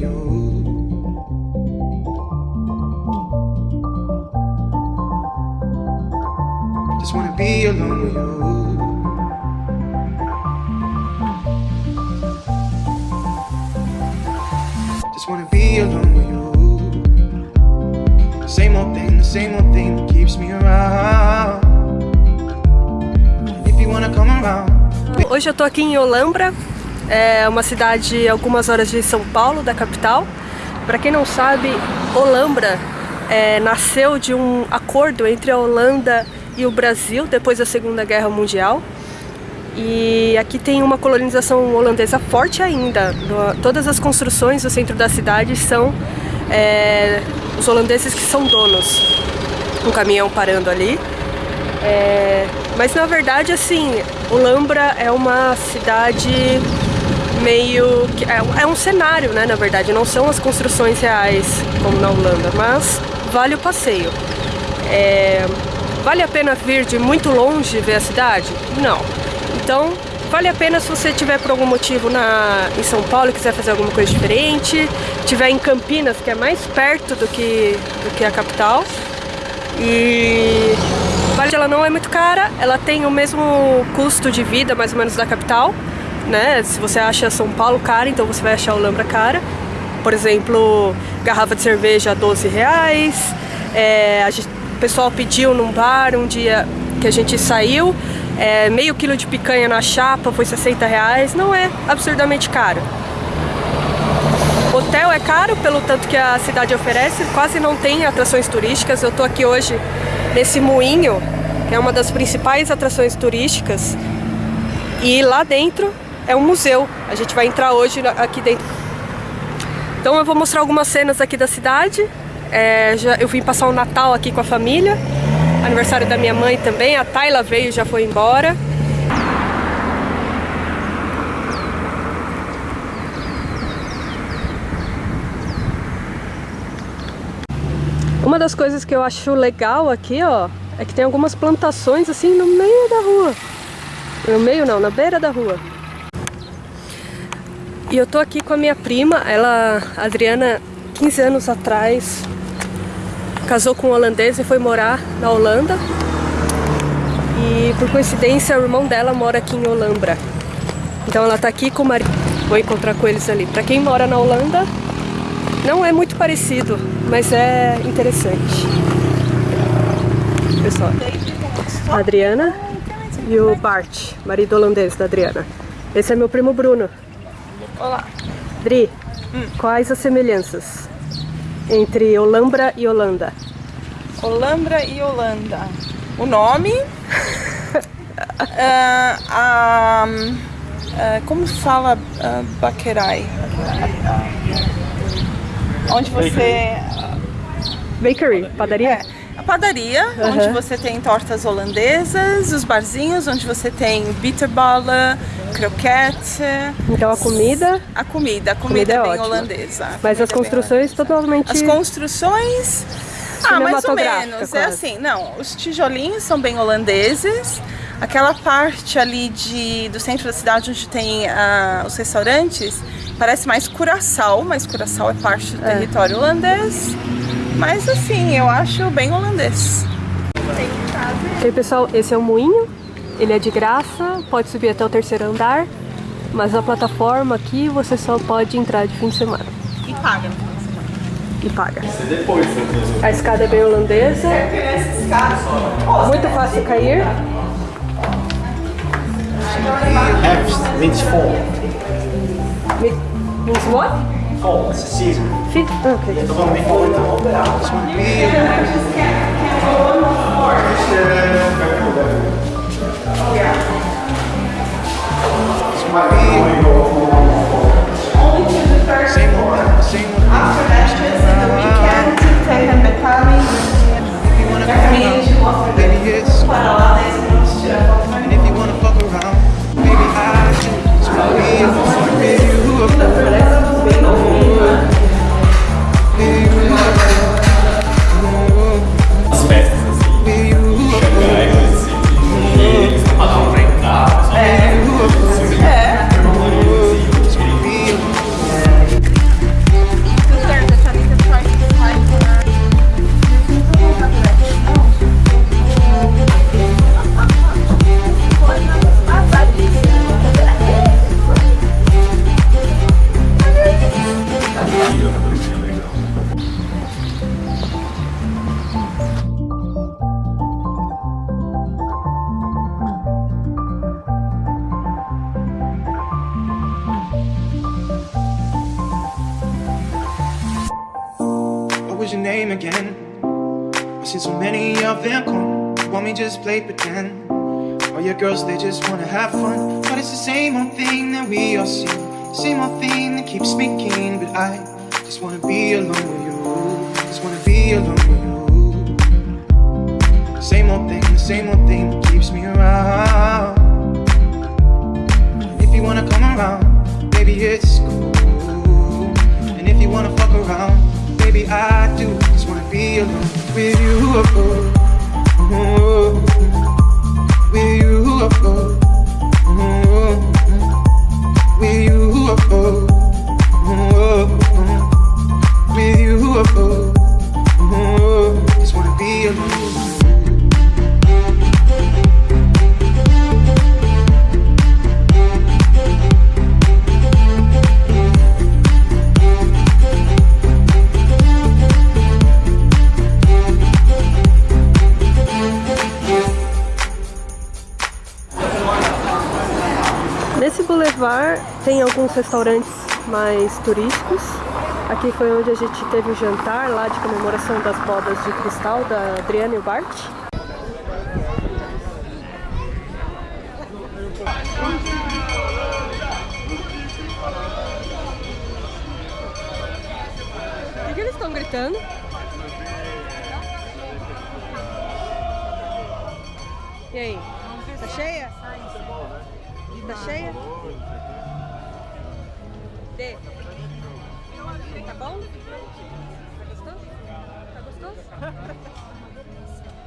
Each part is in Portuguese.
you. Just wanna be alone with you. Just wanna be alone with you. Same old thing, the same old thing that keeps me around. If you wanna come around. Hoje eu tô aqui em Olambra, é uma cidade algumas horas de São Paulo, da capital. Para quem não sabe, Olambra é, nasceu de um acordo entre a Holanda e o Brasil depois da Segunda Guerra Mundial. E aqui tem uma colonização holandesa forte ainda. Todas as construções do centro da cidade são é, os holandeses que são donos. Um caminhão parando ali. É, mas na verdade, assim, Olambra é uma cidade meio... que é, é um cenário, né, na verdade. Não são as construções reais como na Holanda, mas vale o passeio. É, vale a pena vir de muito longe ver a cidade? Não. Então, vale a pena se você tiver por algum motivo na, em São Paulo e quiser fazer alguma coisa diferente, tiver em Campinas, que é mais perto do que, do que a capital. E ela não é muito cara, ela tem o mesmo custo de vida, mais ou menos, da capital. Né? Se você acha São Paulo cara, então você vai achar o Lambra cara. Por exemplo, garrafa de cerveja 12 reais. É, gente, o pessoal pediu num bar um dia que a gente saiu, é, meio quilo de picanha na chapa foi 60 reais, não é absurdamente caro. Hotel é caro pelo tanto que a cidade oferece, quase não tem atrações turísticas. Eu tô aqui hoje nesse moinho, que é uma das principais atrações turísticas, e lá dentro é um museu. A gente vai entrar hoje aqui dentro. Então eu vou mostrar algumas cenas aqui da cidade. É, já, eu vim passar o Natal aqui com a família aniversário da minha mãe também, a Tayla veio e já foi embora. Uma das coisas que eu acho legal aqui, ó, é que tem algumas plantações assim no meio da rua. No meio não, na beira da rua. E eu tô aqui com a minha prima, ela, Adriana, 15 anos atrás, casou com um holandês e foi morar na Holanda. E por coincidência o irmão dela mora aqui em Olambra. Então ela tá aqui com o marido. Vou encontrar com eles ali. Pra quem mora na Holanda, não é muito parecido, mas é interessante. Pessoal, a Adriana e o Bart, marido holandês da Adriana. Esse é meu primo Bruno. Olá. Dri, hum. quais as semelhanças? entre Olambra e Holanda? Olambra e Holanda. O nome, uh, uh, como fala uh, Baquerai? Onde você... Bakery, padaria? É, padaria, onde você tem tortas holandesas, os barzinhos, onde você tem bitterballen, croquete. Então a comida? A comida, a comida, comida é, é bem ótima. holandesa. Mas as é construções totalmente... As construções... Ah, mais ou menos. É assim, não, os tijolinhos são bem holandeses. Aquela parte ali de, do centro da cidade onde tem uh, os restaurantes parece mais Curaçao, mas Curaçao é parte do é. território holandês. Mas assim, eu acho bem holandês. E aí, pessoal, esse é o moinho ele é de graça, pode subir até o terceiro andar, mas a plataforma aqui você só pode entrar de fim de semana. E paga E paga. A escada é bem holandesa. Muito fácil cair. F means fall. Means what? It's a season. Fifth. Oh, okay. The one before the whole bit out. One. Oh yeah. Only to the. Same one. After that, just the weekend. Again? I've seen so many of them come. Want me just play pretend? All your girls, they just wanna have fun. But it's the same old thing that we all see. Same old thing that keeps keen. But I just wanna be alone with you. Just wanna be alone with you. Same old thing, the same old thing that keeps me around. If you wanna come around, baby, it's cool. And if you wanna fuck around, baby, I do. Just wanna be alone with you. With you. With alguns restaurantes mais turísticos. Aqui foi onde a gente teve o jantar lá de comemoração das bodas de cristal da Adriana e o Bart. Que eles estão gritando? E aí? Tá cheia? Tá cheia? Dê. Tá bom? Tá gostoso? Tá gostoso?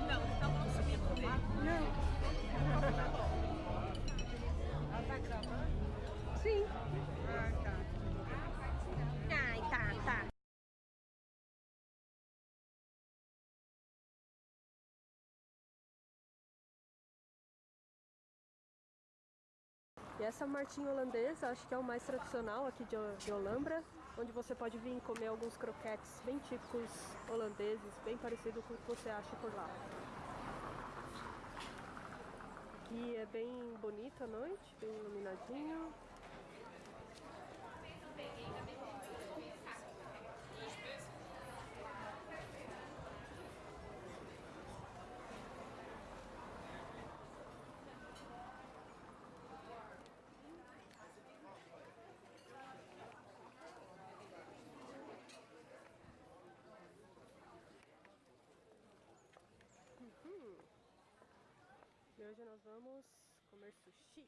Não, tá bom subir comer. Não. E essa martinha holandesa, acho que é o mais tradicional aqui de, de Olambra, onde você pode vir comer alguns croquetes bem típicos holandeses, bem parecido com o que você acha por lá. Aqui é bem bonito à noite, bem iluminadinho. E hoje nós vamos comer sushi.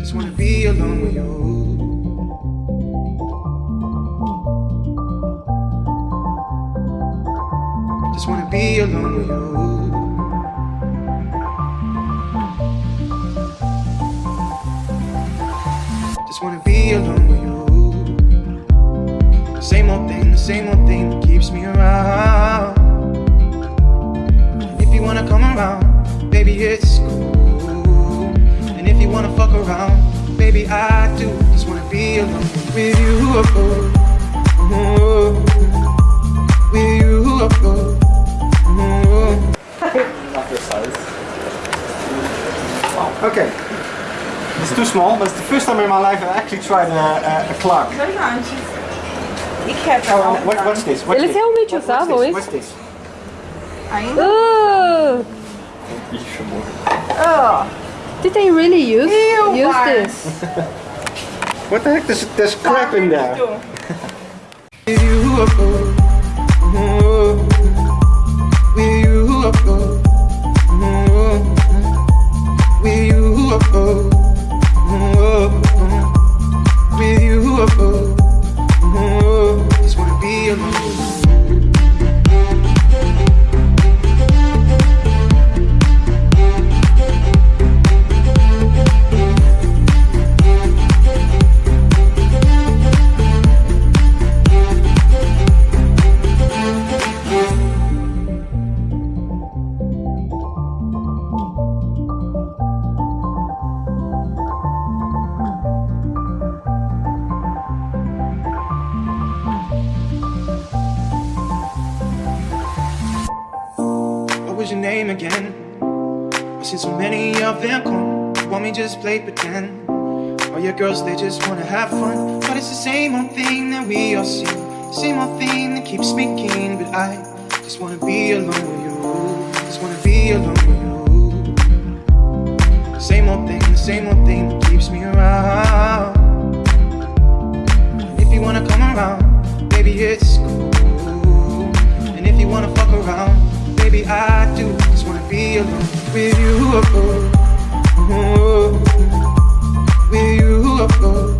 Just wanna be alone with you. Just wanna be alone with you. Just wanna be alone with you. Same old thing, the same old thing that keeps me around. If you wanna come around, baby, it's cool. And if you wanna fuck around, baby, I do. Just wanna be alone with you. Oh, oh, oh. With you. Not your size. Okay. It's too small, but it's the first time in my life I actually tried a, a, a clock. Verdade. E quebra Oh, mal, and what, what's this? What's Eles this? realmente What- usavam what's isso? this? What's this? Ainda? Ixi, amor. Oh, did they really use, Ew, use Bart. this? What the heck? There's, there's crap in there. me just play pretend? All your girls, they just wanna have fun. But it's the same old thing that we all see. Same old thing that keeps me keen. But I just wanna be alone with you. Just wanna be alone with you. Same old thing, the same old thing that keeps me around. And if you wanna come around, baby, it's cool. And if you wanna fuck around, baby, I do. Just wanna be alone with you. Oh, oh, oh with you.